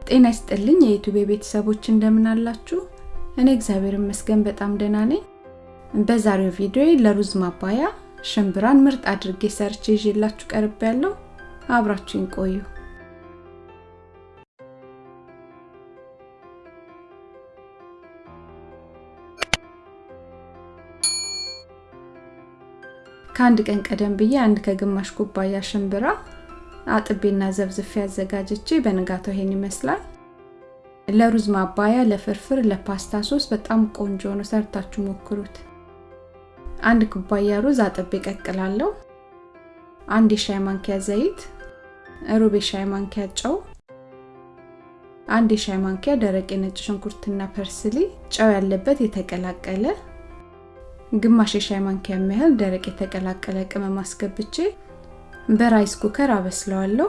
ጤና ይስጥልኝ የዩቱቤ ቤተሰቦች እንደምን አላችሁ? እኔ እግዚአብሔር ይመስገን በጣም ደህና ነኝ። በዛሬው ቪዲዮ ለሩዝ ማባያ ሽምብራን ምርጥ አድርጌ ሰርቼ ይዤላችሁ ቀርብ ያለው አብራችሁኝ ቆዩ። ከአንድ ቀን ቀደም ብዬ አንድ ከግማሽ ኩባያ ሽምብራ አጥቤና ዘብዝፌ አዘጋጅቼ በንጋታው ይሄን ይመስላል። ለሩዝ ማባያ፣ ለፍርፍር፣ ለፓስታ ሶስ በጣም ቆንጆ ነው። ሰርታችሁ ሞክሩት። አንድ ኩባያ ሩዝ አጥቤ ቀቅላለሁ። አንድ የሻይ ማንኪያ ዘይት፣ ሩብ የሻይ ማንኪያ ጨው፣ አንድ የሻይ ማንኪያ ደረቅ የነጭ ሽንኩርትና parsley፣ ጨው ያለበት የተቀላቀለ ግማሽ የሻይ ማንኪያ የሚያህል ደረቅ የተቀላቀለ ቅመም አስገብቼ በራይስ ኩከር አበስለዋለሁ።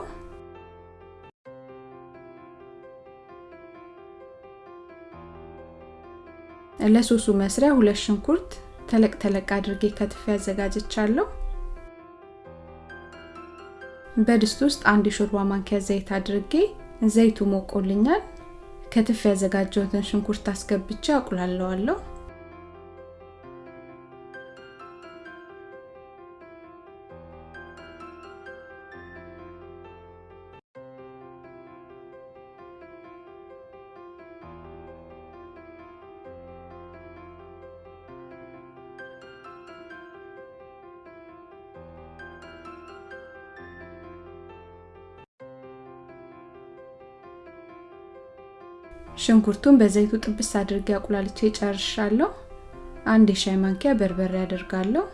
ለሶሱ መስሪያ ሁለት ሽንኩርት ተለቅ ተለቅ አድርጌ ከትፌ አዘጋጅቻለሁ። በድስት ውስጥ አንድ የሾርባ ማንኪያ ዘይት አድርጌ ዘይቱ ሞቆልኛል። ከትፌ ያዘጋጀሁትን ሽንኩርት አስገብቼ አቁላለዋለሁ። ሽንኩርቱን በዘይቱ ጥብስ አድርጌ አቁላልቼ ጨርሻለሁ። አንድ የሻይ ማንኪያ በርበሬ አደርጋለሁ።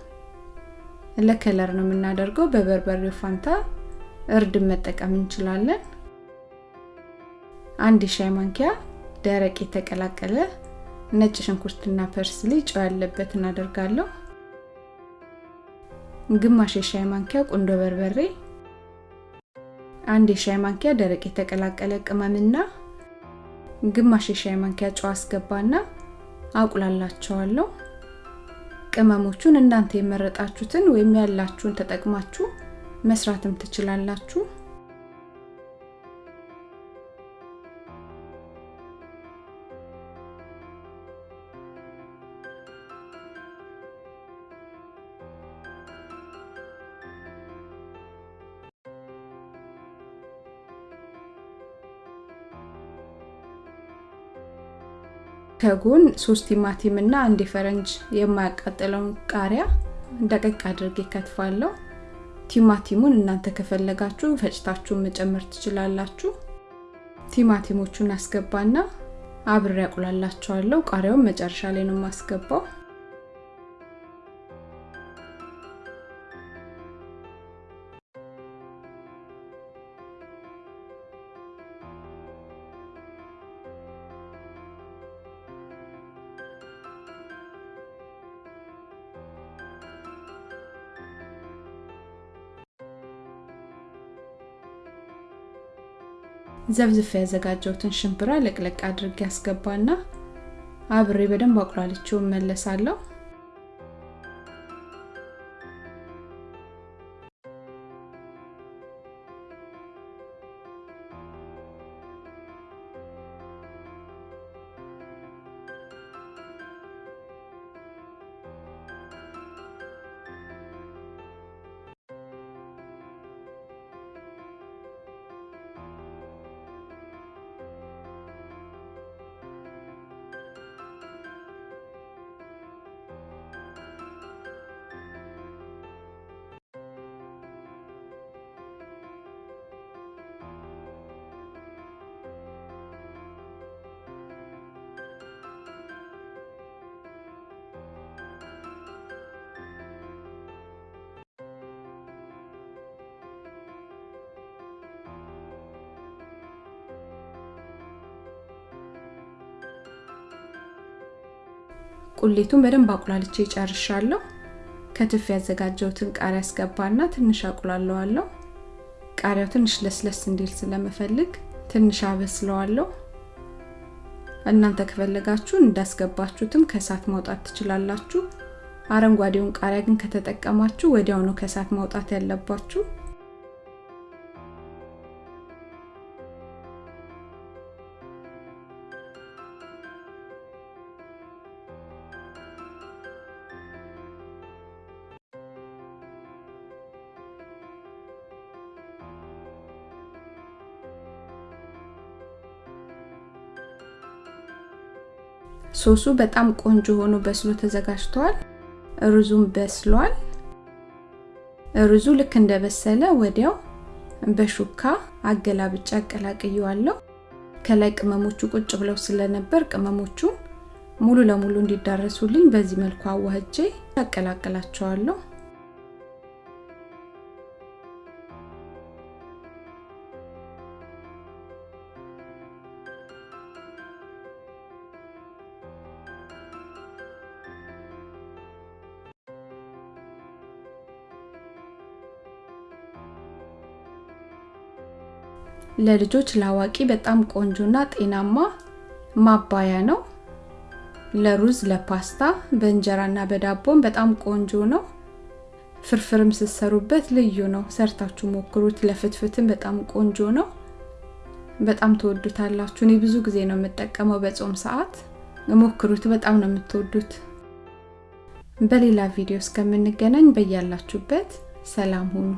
ለ color ነው የምናደርገው። በበርበሬው ፋንታ እርድን መጠቀም እንችላለን። አንድ የሻይ ማንኪያ ደረቅ የተቀላቀለ ነጭ ሽንኩርትና parsley ጨው ያለበት እናደርጋለሁ። ግማሽ የሻይ ማንኪያ ቁንዶ በርበሬ፣ አንድ የሻይ ማንኪያ ደረቅ የተቀላቀለ ቅመምና ግማሽ የሻይ ማንኪያ ጨው አስገባና አቁላላቸዋለሁ። ቅመሞቹን እናንተ የመረጣችሁትን ወይም ያላችሁን ተጠቅማችሁ መስራትም ትችላላችሁ። ከጎን ሶስት ቲማቲም እና አንድ የፈረንጅ የማያቃጥለውን ቃሪያ ደቀቅ አድርጌ ከትፋለሁ። ቲማቲሙን እናንተ ከፈለጋችሁ ፈጭታችሁ መጨመር ትችላላችሁ። ቲማቲሞቹን አስገባና አብሬ ያቁላላቸዋለሁ። ቃሪያውን መጨረሻ ላይ ነው የማስገባው። ዘብዝፌ ያዘጋጀሁትን ሽምብራ ለቅለቅ አድርጌ ያስገባና አብሬ በደንብ አቁላልቼው እመለሳለሁ። ቁሌቱን በደንብ አቁላልቼ ጨርሻለሁ። ከትፍ ያዘጋጀሁትን ቃሪያ አስገባና ትንሽ አቁላለዋለሁ። ቃሪያው ትንሽ ለስለስ እንዲል ስለምፈልግ ትንሽ አበስለዋለሁ። እናንተ ከፈለጋችሁ እንዳስገባችሁትም ከእሳት ማውጣት ትችላላችሁ። አረንጓዴውን ቃሪያ ግን ከተጠቀማችሁ ወዲያው ነው ከእሳት ማውጣት ያለባችሁ። ሶሱ በጣም ቆንጆ ሆኖ በስሎ ተዘጋጅቷል። ሩዙም በስሏል። ሩዙ ልክ እንደበሰለ ወዲያው በሹካ አገላብጫ አቀላቅየዋለሁ። ከላይ ቅመሞቹ ቁጭ ብለው ስለነበር ቅመሞቹ ሙሉ ለሙሉ እንዲዳረሱልኝ በዚህ መልኩ አዋህጄ አቀላቅላቸዋለሁ። ለልጆች ለአዋቂ በጣም ቆንጆና ጤናማ ማባያ ነው። ለሩዝ፣ ለፓስታ፣ በእንጀራና በዳቦም በጣም ቆንጆ ነው። ፍርፍርም ስትሰሩበት ልዩ ነው። ሰርታችሁ ሞክሩት። ለፍትፍትም በጣም ቆንጆ ነው። በጣም ትወዱታላችሁ። እኔ ብዙ ጊዜ ነው የምጠቀመው በጾም ሰዓት። ሞክሩት፣ በጣም ነው የምትወዱት። በሌላ ቪዲዮ እስከምንገናኝ በያላችሁበት ሰላም ሁኑ።